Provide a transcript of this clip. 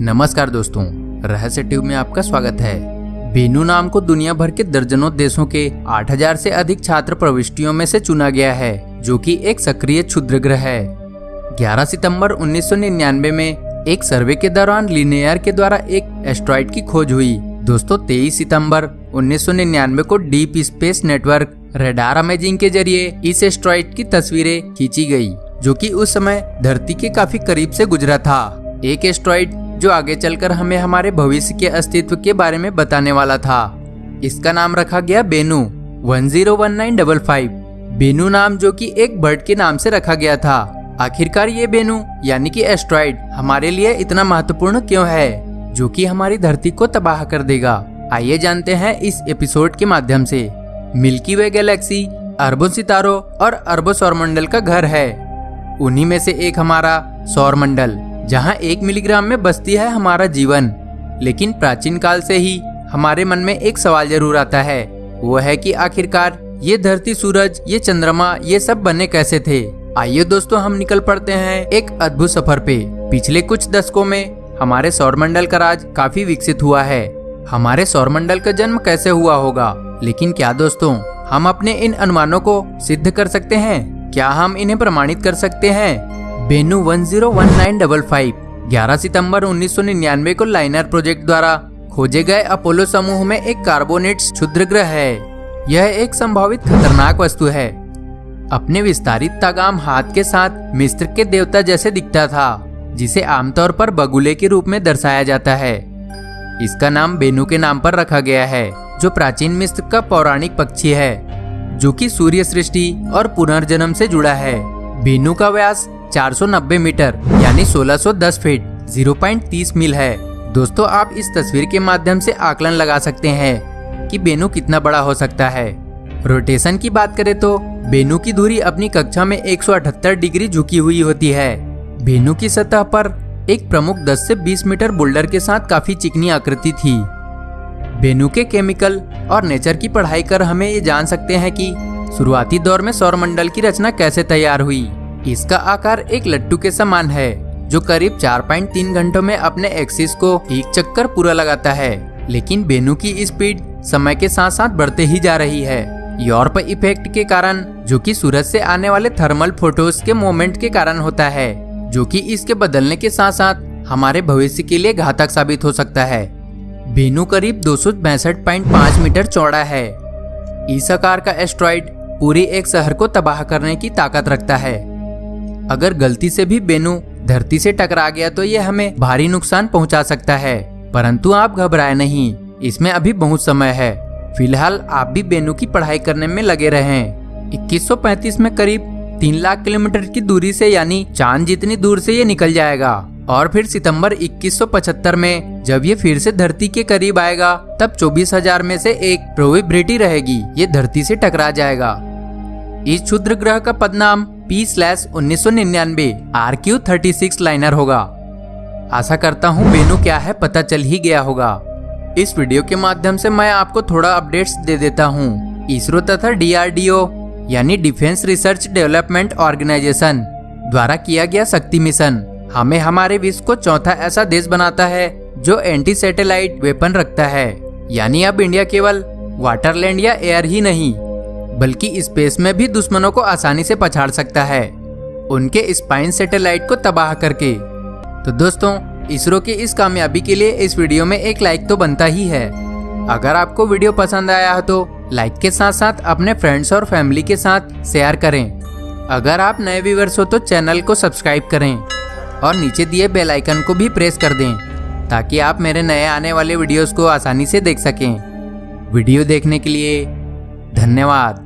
नमस्कार दोस्तों, रहस्य ट्यूब में आपका स्वागत है। बेनू नाम को दुनिया भर के दर्जनों देशों के 8000 से अधिक छात्र प्रविष्टियों में से चुना गया है, जो कि एक सक्रिय क्षुद्र ग्रह है। 11 सितंबर 1999 में एक सर्वे के दौरान लिनियर के द्वारा एक एस्ट्रॉइड की खोज हुई। दोस्तों 23 सितंबर 1999 को deep space network radar amazing के ज़रिए इस एस्ट्रॉइड की तस्वीरें खींची गई, जो कि उस समय धरती के काफ़ी करीब से गुजरा था। एक एस्ट्रॉइड जो आगे चलकर हमें हमारे भविष्य के अस्तित्व के बारे में बताने वाला था। इसका नाम रखा गया Bennu, one zero one nine double five. Bennu नाम जो कि एक बर्ड के नाम से रखा गया था। आखिरकार ये बेनू, यानी कि एस्ट्रॉइड, हमारे लिए इतना महत्वपूर्ण क्यों है? जो कि हमारी धरती को तबाह कर देगा। आइए जानते हैं इस एपिसोड के माध्यम से। मिल्की वे गैलेक्सी, अरबों सितारों और अरबों सौरमंडल का घर है। उन्हीं में से एक हमारा सौरमंडल। जहाँ एक मिलीग्राम में बसती है हमारा जीवन। लेकिन प्राचीन काल से ही हमारे मन में एक सवाल ज़रूर आता है। वो है कि आखिरकार ये धरती सूरज, ये चंद्रमा, ये सब बने कैसे थे? आइए दोस्तों हम निकल पड़ते हैं एक अद्भुत सफ़र पे। पिछले कुछ दशकों में हमारे सौरमंडल का राज काफ़ी विकसित हुआ है। हमारे सौरमंडल का जन्म कैसे हुआ होगा? लेकिन क्या दोस्तों, हम अपने इन अनुमानों को सिद्ध कर सकते हैं? क्या हम इन्हें प्रमाणित कर सकते हैं? Bennu one zero one nine double five, ग्यारह सितंबर उन्नीस सौ निन्यानवे को लाइनर प्रोजेक्ट द्वारा खोजे गए अपोलो समूह में एक कार्बोनेट क्षुद्र ग्रह है। यह एक संभावित खतरनाक वस्तु है। अपने विस्तारित तागाम हाथ के साथ मिस्र के देवता जैसे दिखता था, जिसे आमतौर पर बगुले के रूप में दर्शाया जाता है। इसका नाम बेनू के नाम पर रखा गया है, जो प्राचीन मिस्र का पौराणिक पक्षी है, जो कि सूर्य सृष्टि और पुनर्जन्म से जुड़ा है। बेनू का व्यास 490 मीटर, यानी 1610 फीट 0.30 मील है। दोस्तों, आप इस तस्वीर के माध्यम से आकलन लगा सकते हैं कि बेनू कितना बड़ा हो सकता है। रोटेशन की बात करें तो बेनू की दूरी अपनी कक्षा में 178 डिग्री झुकी हुई होती है। बेनू की सतह पर एक प्रमुख 10 से 20 मीटर बोल्डर के साथ काफ़ी चिकनी आकृति थी। बेनू के केमिकल और नेचर की पढ़ाई कर हमें ये जान सकते हैं कि शुरुआती दौर में सौरमंडल की रचना कैसे तैयार हुई। इसका आकार एक लट्टू के समान है, जो करीब 4.3 घंटों में अपने एक्सिस को एक चक्कर पूरा लगाता है। लेकिन बेनू की स्पीड समय के साथ साथ बढ़ते ही जा रही है। यूरोप इफ़ेक्ट के कारण, जो कि सूरज से आने वाले थर्मल फ़ोटोज़ के मोमेंट के कारण होता है, जो कि इसके बदलने के साथ साथ हमारे भविष्य के लिए घातक साबित हो सकता है। बेनू करीब दो मीटर चौड़ा है। इस आकार का एस्ट्रॉइड पूरी एक शहर को तबाह करने की ताकत रखता है। अगर गलती से भी बेनू धरती से टकरा गया तो ये हमें भारी नुकसान पहुँचा सकता है। परंतु आप घबराए नहीं इसमें अभी बहुत समय है। फ़िलहाल आप भी बेनू की पढ़ाई करने में लगे रहे। 2135 में करीब तीन लाख किलोमीटर की दूरी से यानी चाँद जितनी दूर से ये निकल जाएगा। और फिर सितंबर 2175 में जब ये फिर से धरती के करीब आएगा तब 24,000 में से एक प्रोविब्रिटी रहेगी ये धरती से टकरा जाएगा। इस क्षुद्र ग्रह का पदनाम पी स्लैश उन्नीस सौ निन्यानवे R Q thirty six liner होगा। आशा करता हूँ मेनू क्या है पता चल ही गया होगा। इस वीडियो के माध्यम से मैं आपको थोड़ा अपडेट्स दे देता हूँ। इसरो तथा डीआरडीओ यानी डिफेंस रिसर्च डेवलपमेंट ऑर्गेनाइजेशन द्वारा किया गया शक्ति मिशन, हमें हमारे विश्व को चौथा ऐसा देश बनाता है, जो एंटी सैटेलाइट वेपन रखता है। यानी अब इंडिया केवल वाटरलैंड या एयर ही नहीं बल्कि स्पेस में भी दुश्मनों को आसानी से पछाड़ सकता है। उनके स्पाइन सैटेलाइट को तबाह करके। तो दोस्तों, इसरो की इस कामयाबी के लिए इस वीडियो में एक लाइक तो बनता ही है। अगर आपको वीडियो पसंद आया हो तो लाइक के साथ साथ अपने फ्रेंड्स और फैमिली के साथ शेयर करें। अगर आप नए व्यूवर्स हो तो चैनल को सब्सक्राइब करें और नीचे दिए बेल आइकन को भी प्रेस कर दें, ताकि आप मेरे नए आने वाले वीडियोस को आसानी से देख सकें। वीडियो देखने के लिए धन्यवाद।